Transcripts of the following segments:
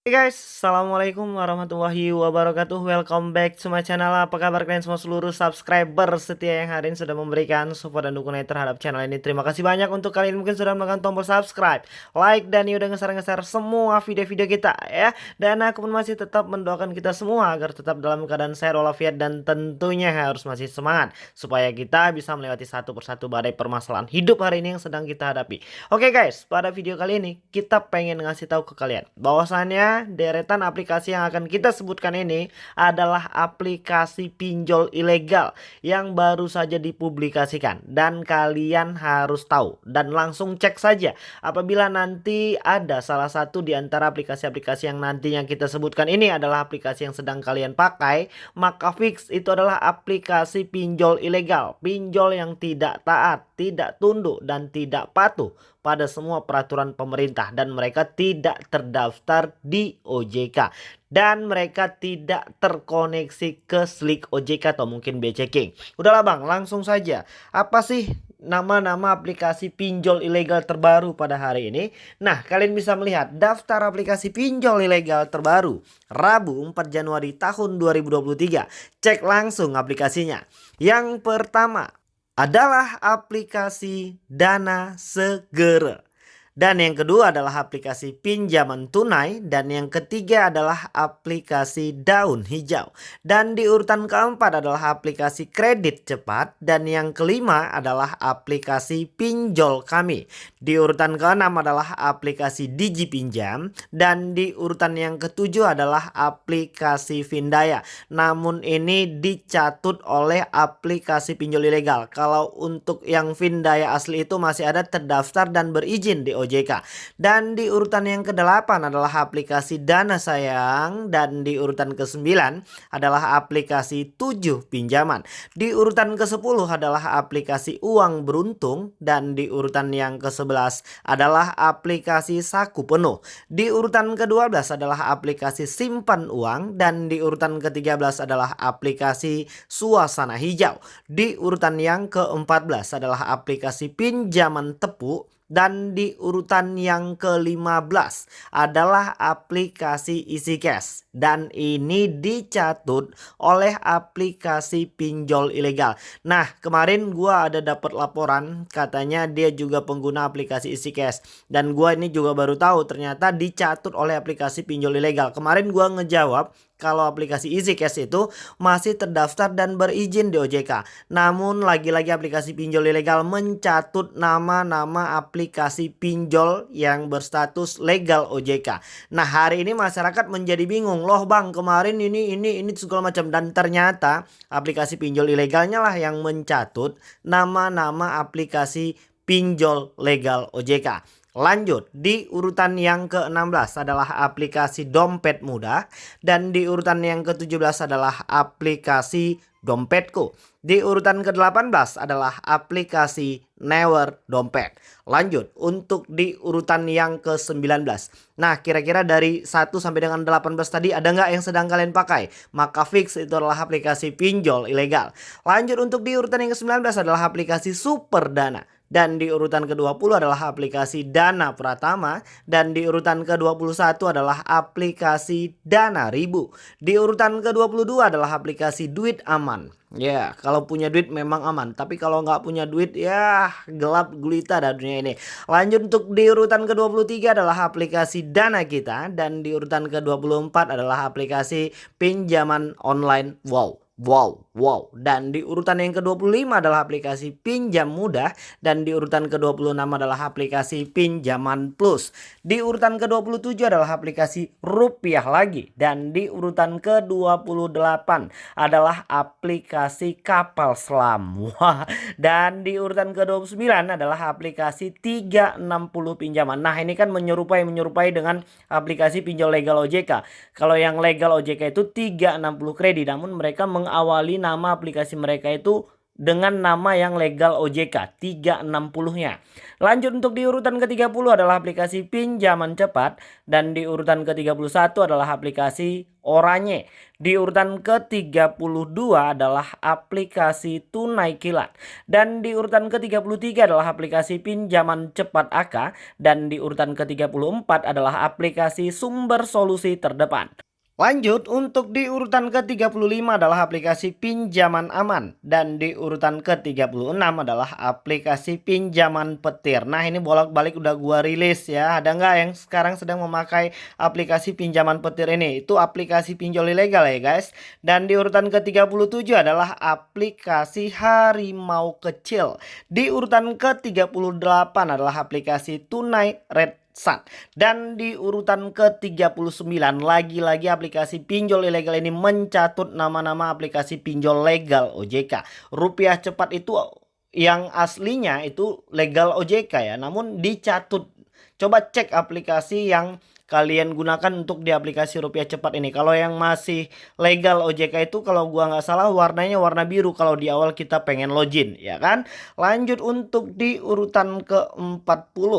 Hey guys, Assalamualaikum warahmatullahi wabarakatuh. Welcome back to my channel. Apa kabar kalian semua seluruh subscriber setia yang hari ini sudah memberikan support dan dukungan terhadap channel ini? Terima kasih banyak untuk kalian mungkin sudah menekan tombol subscribe Like dan ya udah ngeser-ngeser semua video-video kita ya. Dan aku pun masih tetap mendoakan kita semua Agar tetap dalam keadaan sehat walafiat dan tentunya harus masih semangat Supaya kita bisa melewati satu persatu badai permasalahan hidup hari ini yang sedang kita hadapi. Oke guys, pada video kali ini kita pengen ngasih tahu ke kalian bahwasannya deretan aplikasi yang akan kita sebutkan ini adalah aplikasi pinjol ilegal yang baru saja dipublikasikan. Dan kalian harus tahu dan langsung cek saja apabila nanti ada salah satu di antara aplikasi-aplikasi yang nantinya kita sebutkan ini adalah aplikasi yang sedang kalian pakai maka fix itu adalah aplikasi pinjol ilegal. Pinjol yang tidak taat tidak tunduk dan tidak patuh pada semua peraturan pemerintah dan mereka tidak terdaftar di OJK dan mereka tidak terkoneksi ke Slick OJK atau mungkin BCK. Udahlah Bang, langsung saja. Apa sih nama-nama aplikasi pinjol ilegal terbaru pada hari ini? Nah, kalian bisa melihat daftar aplikasi pinjol ilegal terbaru Rabu 4 Januari tahun 2023. Cek langsung aplikasinya. Yang pertama, adalah aplikasi Dana Segera. Dan yang kedua adalah aplikasi pinjaman tunai. Dan yang ketiga adalah aplikasi daun hijau. Dan di urutan keempat adalah aplikasi kredit cepat. Dan yang kelima adalah aplikasi pinjol kami. Di urutan keenam adalah aplikasi Digi Pinjam. Dan di urutan yang ketujuh adalah aplikasi Vindaya. Namun ini dicatut oleh aplikasi pinjol ilegal. Kalau untuk yang Vindaya asli itu masih ada terdaftar dan berizin di OJK. OJK. Dan di urutan yang ke-8 adalah aplikasi Dana Sayang dan di urutan ke-9 adalah aplikasi 7 pinjaman. Di urutan ke-10 adalah aplikasi Uang Beruntung dan di urutan yang ke-11 adalah aplikasi Saku Penuh. Di urutan ke-12 adalah aplikasi Simpan Uang dan di urutan ke-13 adalah aplikasi Suasana Hijau. Di urutan yang ke-14 adalah aplikasi Pinjaman Tepuk dan di urutan yang ke-15 adalah aplikasi isi cash dan ini dicatut oleh aplikasi pinjol ilegal. Nah, kemarin gua ada dapat laporan katanya dia juga pengguna aplikasi isi cash dan gua ini juga baru tahu ternyata dicatut oleh aplikasi pinjol ilegal. Kemarin gua ngejawab kalau aplikasi EasyCash itu masih terdaftar dan berizin di OJK. Namun lagi-lagi aplikasi pinjol ilegal mencatut nama-nama aplikasi pinjol yang berstatus legal OJK. Nah hari ini masyarakat menjadi bingung. Loh bang kemarin ini ini ini segala macam. Dan ternyata aplikasi pinjol ilegalnya lah yang mencatut nama-nama aplikasi pinjol legal OJK. Lanjut, di urutan yang ke-16 adalah aplikasi dompet mudah dan di urutan yang ke-17 adalah aplikasi dompetku. Di urutan ke-18 adalah aplikasi Never Dompet. Lanjut, untuk di urutan yang ke-19. Nah, kira-kira dari 1 sampai dengan 18 tadi ada nggak yang sedang kalian pakai? Maka fix itu adalah aplikasi pinjol ilegal. Lanjut untuk di urutan yang ke-19 adalah aplikasi Super Dana. Dan di urutan ke-20 adalah aplikasi Dana Pratama. Dan di urutan ke-21 adalah aplikasi Dana Ribu. Di urutan ke-22 adalah aplikasi Duit Aman. Ya, yeah, kalau punya duit memang aman. Tapi kalau nggak punya duit, ya gelap gulita dah dunia ini. Lanjut untuk di urutan ke-23 adalah aplikasi Dana Kita. Dan di urutan ke-24 adalah aplikasi pinjaman online Wow. Wow, wow. Dan di urutan yang ke-25 adalah aplikasi pinjam mudah. Dan di urutan ke-26 adalah aplikasi pinjaman plus. Di urutan ke-27 adalah aplikasi rupiah lagi. Dan di urutan ke-28 adalah aplikasi kapal selam. Wah. Dan di urutan ke-29 adalah aplikasi 360 pinjaman. Nah ini kan menyerupai-menyerupai dengan aplikasi pinjol legal OJK. Kalau yang legal OJK itu 360 kredit. Namun mereka meng mengawali nama aplikasi mereka itu dengan nama yang legal OJK 360-nya. Lanjut untuk di urutan ke-30 adalah aplikasi pinjaman cepat dan di urutan ke-31 adalah aplikasi Oranye. Di urutan ke-32 adalah aplikasi tunai kilat dan di urutan ke-33 adalah aplikasi pinjaman cepat AK dan di urutan ke-34 adalah aplikasi sumber solusi terdepan. Lanjut untuk di urutan ke-35 adalah aplikasi pinjaman aman dan di urutan ke-36 adalah aplikasi pinjaman petir. Nah, ini bolak-balik udah gua rilis ya. Ada nggak yang sekarang sedang memakai aplikasi pinjaman petir ini? Itu aplikasi pinjol ilegal ya, guys. Dan di urutan ke-37 adalah aplikasi harimau kecil. Di urutan ke-38 adalah aplikasi tunai red Sun. Dan di urutan ke-39 lagi-lagi aplikasi pinjol ilegal ini mencatut nama-nama aplikasi pinjol legal OJK. Rupiah cepat itu yang aslinya itu legal OJK ya, namun dicatut. Coba cek aplikasi yang kalian gunakan untuk di aplikasi rupiah cepat ini. Kalau yang masih legal OJK itu kalau gua nggak salah warnanya warna biru kalau di awal kita pengen login ya kan. Lanjut untuk di urutan ke-40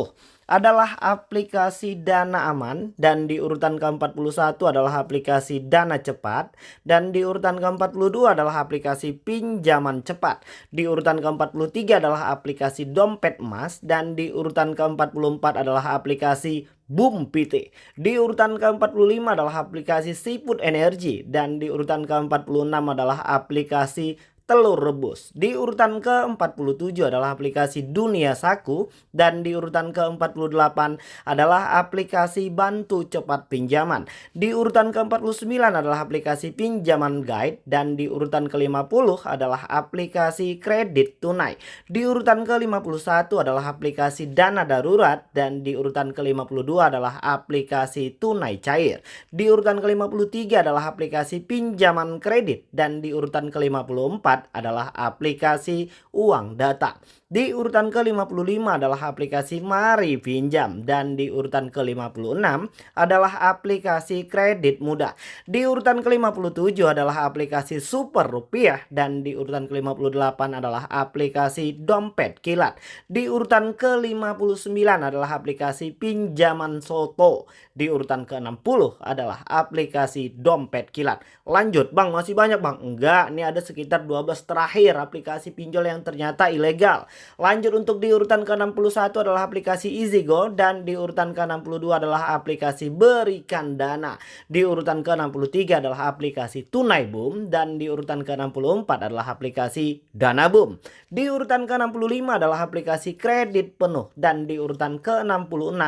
adalah aplikasi Dana Aman dan di urutan ke-41 adalah aplikasi Dana Cepat dan di urutan ke-42 adalah aplikasi Pinjaman Cepat. Di urutan ke-43 adalah aplikasi Dompet Emas dan di urutan ke-44 adalah aplikasi Boom PT. Di urutan ke-45 adalah aplikasi Seafood Energy dan di urutan ke-46 adalah aplikasi telur rebus. Di urutan ke-47 adalah aplikasi Dunia Saku dan di urutan ke-48 adalah aplikasi Bantu Cepat Pinjaman. Di urutan ke-49 adalah aplikasi Pinjaman Guide dan di urutan ke-50 adalah aplikasi Kredit Tunai. Di urutan ke-51 adalah aplikasi Dana Darurat dan di urutan ke-52 adalah aplikasi Tunai Cair. Di urutan ke-53 adalah aplikasi Pinjaman Kredit dan di urutan ke-54 adalah aplikasi uang data. Di urutan ke-55 adalah aplikasi Mari Pinjam dan di urutan ke-56 adalah aplikasi kredit mudah. Di urutan ke-57 adalah aplikasi Super Rupiah dan di urutan ke-58 adalah aplikasi Dompet Kilat. Di urutan ke-59 adalah aplikasi Pinjaman Soto. Di urutan ke-60 adalah aplikasi Dompet Kilat. Lanjut, Bang, masih banyak, Bang. Enggak, ini ada sekitar 12 terakhir aplikasi pinjol yang ternyata ilegal. Lanjut untuk di urutan ke-61 adalah aplikasi EasyGo dan di urutan ke-62 adalah aplikasi Berikan Dana. Di urutan ke-63 adalah aplikasi Tunai Boom dan di urutan ke-64 adalah aplikasi Dana Boom. Di urutan ke-65 adalah aplikasi Kredit Penuh dan di urutan ke-66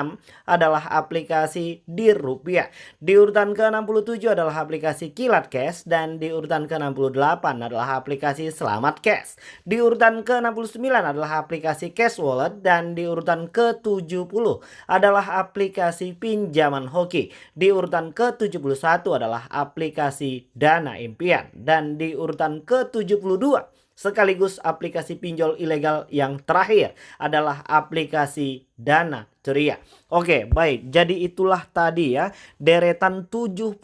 adalah aplikasi Dir Rupiah. Di urutan ke-67 adalah aplikasi Kilat Cash dan di urutan ke-68 adalah aplikasi Selamat Cash. Di urutan ke-69 adalah aplikasi Cash Wallet dan di urutan ke-70 adalah aplikasi pinjaman hoki. Di urutan ke-71 adalah aplikasi Dana Impian dan di urutan ke-72 sekaligus aplikasi pinjol ilegal yang terakhir adalah aplikasi Dana ceria. Oke, baik. Jadi itulah tadi ya deretan 72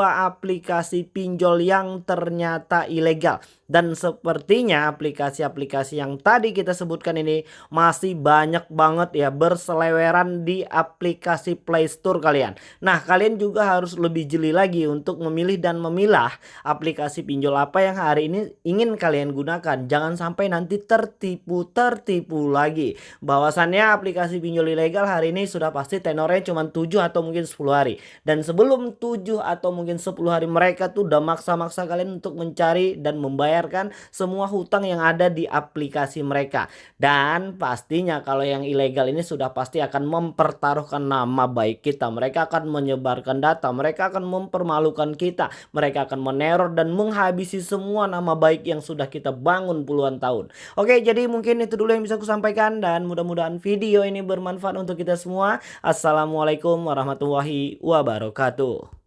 aplikasi pinjol yang ternyata ilegal. Dan sepertinya aplikasi-aplikasi yang tadi kita sebutkan ini masih banyak banget ya berseleweran di aplikasi Play Store kalian. Nah, kalian juga harus lebih jeli lagi untuk memilih dan memilah aplikasi pinjol apa yang hari ini ingin kalian gunakan. Jangan sampai nanti tertipu-tertipu lagi. Bahwasannya aplikasi pinjol ilegal hari ini sudah pasti tenornya cuma 7 atau mungkin 10 hari. Dan sebelum 7 atau mungkin 10 hari mereka tuh udah maksa-maksa kalian untuk mencari dan membayarkan semua hutang yang ada di aplikasi mereka. Dan pastinya kalau yang ilegal ini sudah pasti akan mempertaruhkan nama baik kita. Mereka akan menyebarkan data, mereka akan mempermalukan kita, mereka akan meneror dan menghabisi semua nama baik yang sudah kita bangun puluhan tahun. Oke, jadi mungkin itu dulu yang bisa aku sampaikan dan mudah-mudahan video ini bermanfaat untuk kita semua. Assalamualaikum warahmatullahi wabarakatuh.